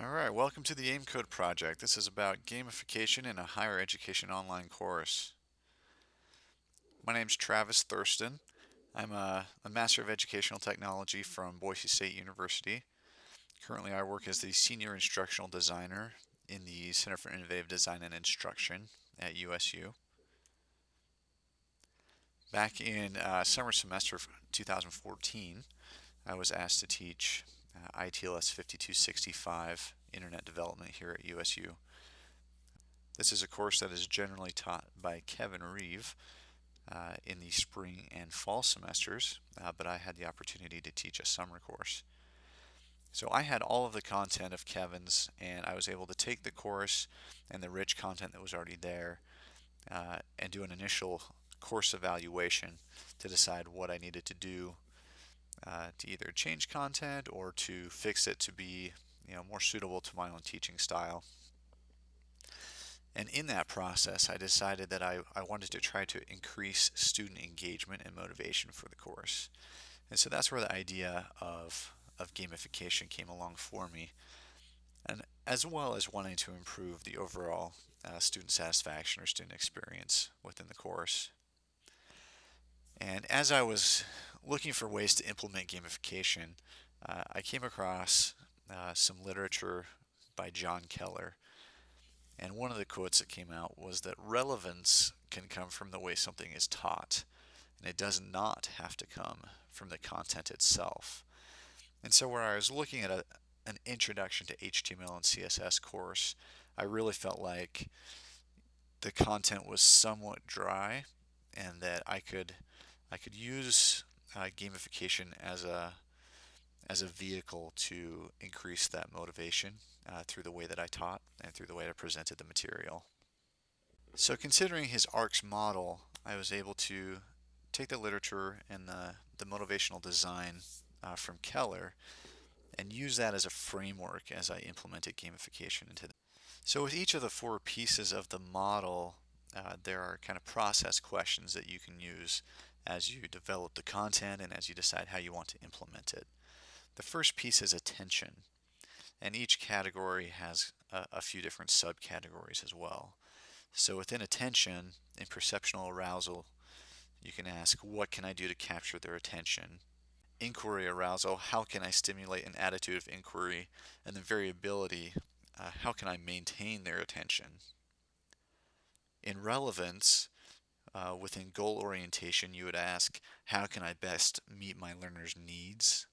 Alright, welcome to the AIMCode project. This is about gamification in a higher education online course. My name is Travis Thurston. I'm a, a, Master of Educational Technology from Boise State University. Currently I work as the Senior Instructional Designer in the Center for Innovative Design and Instruction at USU. Back in uh, summer semester of 2014, I was asked to teach uh, ITLS 5265 Internet Development here at USU. This is a course that is generally taught by Kevin Reeve uh, in the spring and fall semesters, uh, but I had the opportunity to teach a summer course. So I had all of the content of Kevin's and I was able to take the course and the rich content that was already there uh, and do an initial course evaluation to decide what I needed to do uh, to either change content or to fix it to be you know more suitable to my own teaching style. And in that process, I decided that I, I wanted to try to increase student engagement and motivation for the course. And so that's where the idea of, of gamification came along for me. And as well as wanting to improve the overall uh, student satisfaction or student experience within the course. And as I was looking for ways to implement gamification, uh, I came across uh, some literature by John Keller. And one of the quotes that came out was that relevance can come from the way something is taught, and it does not have to come from the content itself. And so, where I was looking at a, an introduction to HTML and CSS course, I really felt like the content was somewhat dry, and that I could I could use uh, gamification as a as a vehicle to increase that motivation uh, through the way that I taught and through the way I presented the material. So considering his ARCS model, I was able to take the literature and the, the motivational design uh, from Keller and use that as a framework as I implemented gamification into the so with each of the four pieces of the model, uh, there are kind of process questions that you can use as you develop the content and as you decide how you want to implement it. The first piece is attention, and each category has a, a few different subcategories as well. So within attention, in perceptual arousal, you can ask, what can I do to capture their attention? Inquiry arousal, how can I stimulate an attitude of inquiry? And then variability, uh, how can I maintain their attention? In relevance, uh, within goal orientation, you would ask, how can I best meet my learner's needs?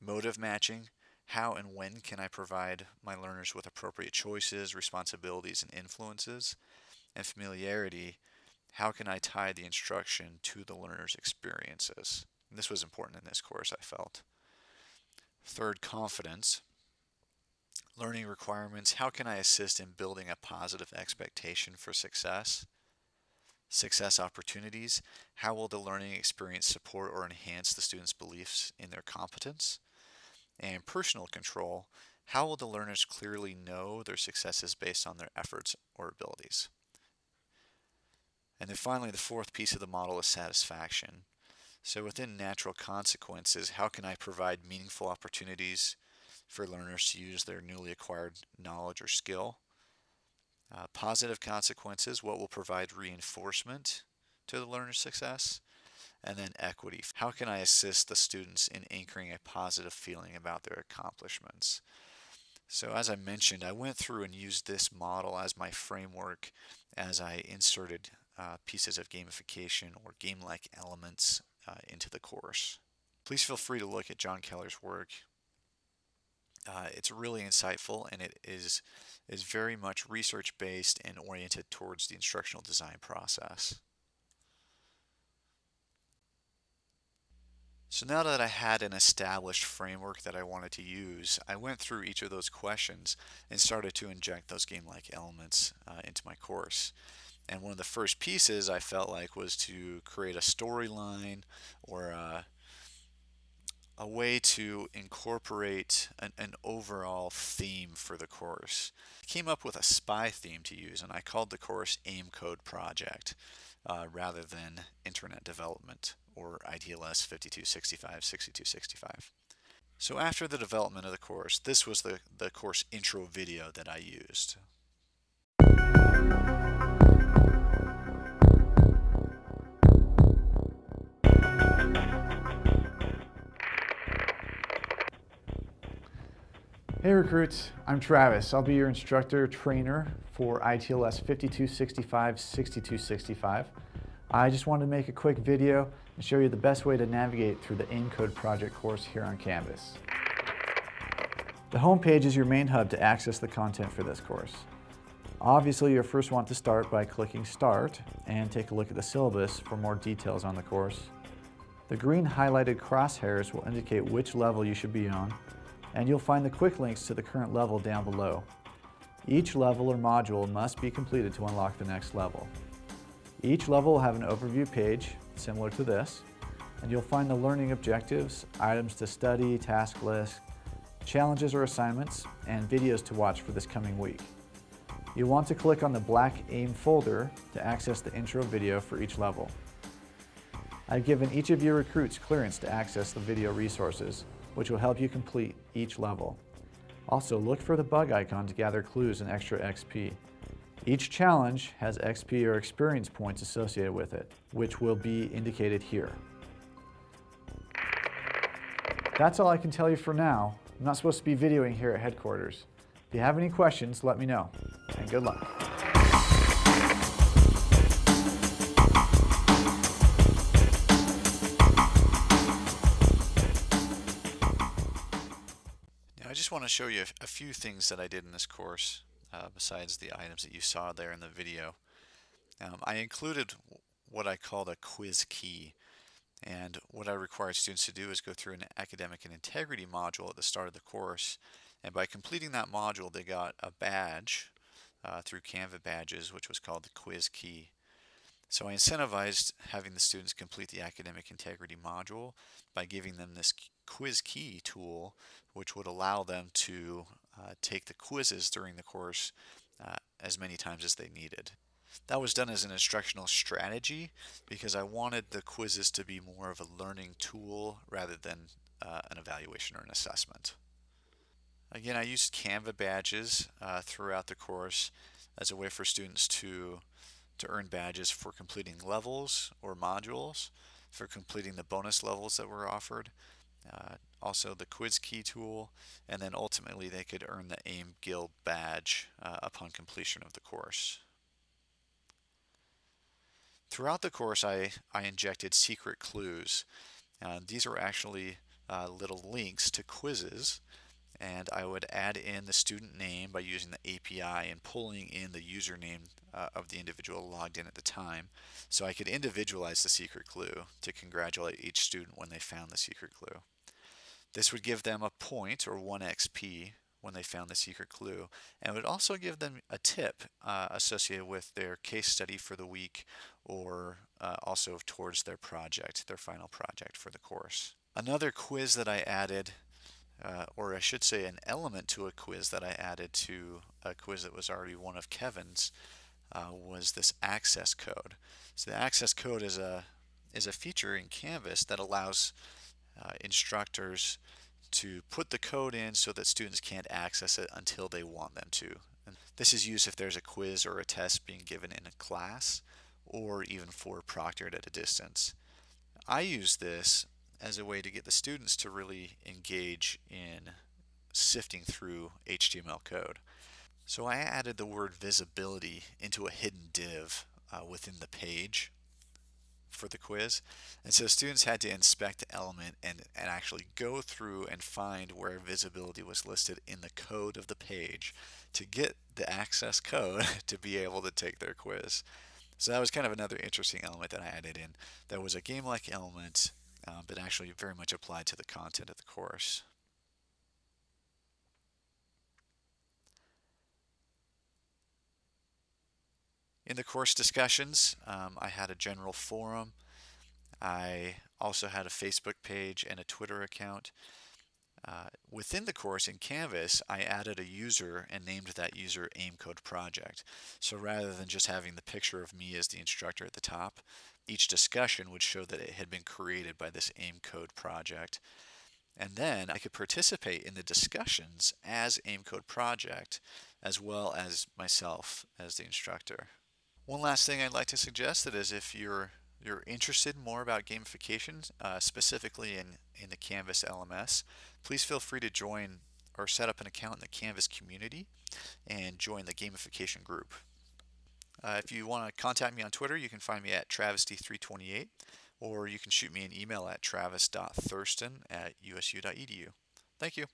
Motive matching, how and when can I provide my learners with appropriate choices, responsibilities, and influences? And familiarity, how can I tie the instruction to the learner's experiences? And this was important in this course, I felt. Third, confidence. Learning requirements, how can I assist in building a positive expectation for success? Success opportunities, how will the learning experience support or enhance the student's beliefs in their competence? And personal control, how will the learners clearly know their successes based on their efforts or abilities? And then finally, the fourth piece of the model is satisfaction. So within natural consequences, how can I provide meaningful opportunities for learners to use their newly acquired knowledge or skill? Uh, positive consequences, what will provide reinforcement to the learner's success? And then equity. How can I assist the students in anchoring a positive feeling about their accomplishments? So as I mentioned, I went through and used this model as my framework as I inserted uh, pieces of gamification or game-like elements uh, into the course. Please feel free to look at John Keller's work. Uh, it's really insightful and it is is very much research based and oriented towards the instructional design process. So now that I had an established framework that I wanted to use, I went through each of those questions and started to inject those game-like elements uh, into my course. And one of the first pieces I felt like was to create a storyline or a, a way to incorporate an, an, overall theme for the course. I came up with a spy theme to use and I called the course AIM Code Project uh, rather than Internet Development or ITLS 5265, 6265. So after the development of the course, this was the, the course intro video that I used. Hey recruits, I'm Travis. I'll be your instructor trainer for ITLS 5265-6265. I just wanted to make a quick video and show you the best way to navigate through the AIM-Code project course here on Canvas. The home page is your main hub to access the content for this course. Obviously, you'll first want to start by clicking Start and take a look at the syllabus for more details on the course. The green highlighted crosshairs will indicate which level you should be on and you'll find the quick links to the current level down below. Each level or module must be completed to unlock the next level. Each level will have an overview page, similar to this, and you'll find the learning objectives, items to study, task list, challenges or assignments, and videos to watch for this coming week. You'll want to click on the black AIM folder to access the intro video for each level. I've given each of your recruits clearance to access the video resources, which will help you complete each level. Also, look for the bug icon to gather clues and extra XP. Each challenge has XP or experience points associated with it, which will be indicated here. That's all I can tell you for now. I'm not supposed to be videoing here at headquarters. If you have any questions, let me know, and good luck. Just want to show you a few things that I did in this course uh, besides the items that you saw there in the video. Um, I included what I called a quiz key and what I required students to do is go through an academic and integrity module at the start of the course and by completing that module they got a badge uh, through Canva badges which was called the quiz key. So I incentivized having the students complete the academic integrity module by giving them this quiz key tool which would allow them to uh, take the quizzes during the course uh, as many times as they needed. That was done as an instructional strategy because I wanted the quizzes to be more of a learning tool rather than uh, an evaluation or an assessment. Again, I used Canva badges uh, throughout the course as a way for students to to earn badges for completing levels or modules, for completing the bonus levels that were offered, uh, also the quiz key tool, and then ultimately they could earn the AIM Guild badge uh, upon completion of the course. Throughout the course I, I injected secret clues. Uh, these are actually uh, little links to quizzes and I would add in the student name by using the API and pulling in the username uh, of the individual logged in at the time so I could individualize the secret clue to congratulate each student when they found the secret clue. This would give them a point or 1 XP when they found the secret clue and would also give them a tip uh, associated with their case study for the week or uh, also towards their project, their final project for the course. Another quiz that I added uh, or I should say an element to a quiz that I added to a quiz that was already one of Kevin's uh, was this access code. So the access code is a is a feature in Canvas that allows uh, instructors to put the code in so that students can't access it until they want them to. And this is used if there's a quiz or a test being given in a class or even for proctored at a distance. I use this as a way to get the students to really engage in sifting through HTML code. So I added the word visibility into a hidden div uh, within the page for the quiz. And so students had to inspect the element and, and actually go through and find where visibility was listed in the code of the page to get the access code to be able to take their quiz. So that was kind of another interesting element that I added in. That was a game-like element uh, but actually very much applied to the content of the course. In the course discussions, um, I had a general forum. I also had a Facebook page and a Twitter account. Uh, within the course in Canvas, I added a user and named that user AIMCode project. So rather than just having the picture of me as the instructor at the top, each discussion would show that it had been created by this AIMCode project. And then I could participate in the discussions as Aimcode project as well as myself as the instructor. One last thing I'd like to suggest that is if you're you're interested more about gamification, uh, specifically in, in the Canvas LMS, please feel free to join or set up an account in the Canvas community and join the gamification group. Uh, if you want to contact me on Twitter, you can find me at travesty328 or you can shoot me an email at travis.thurston at usu.edu. Thank you.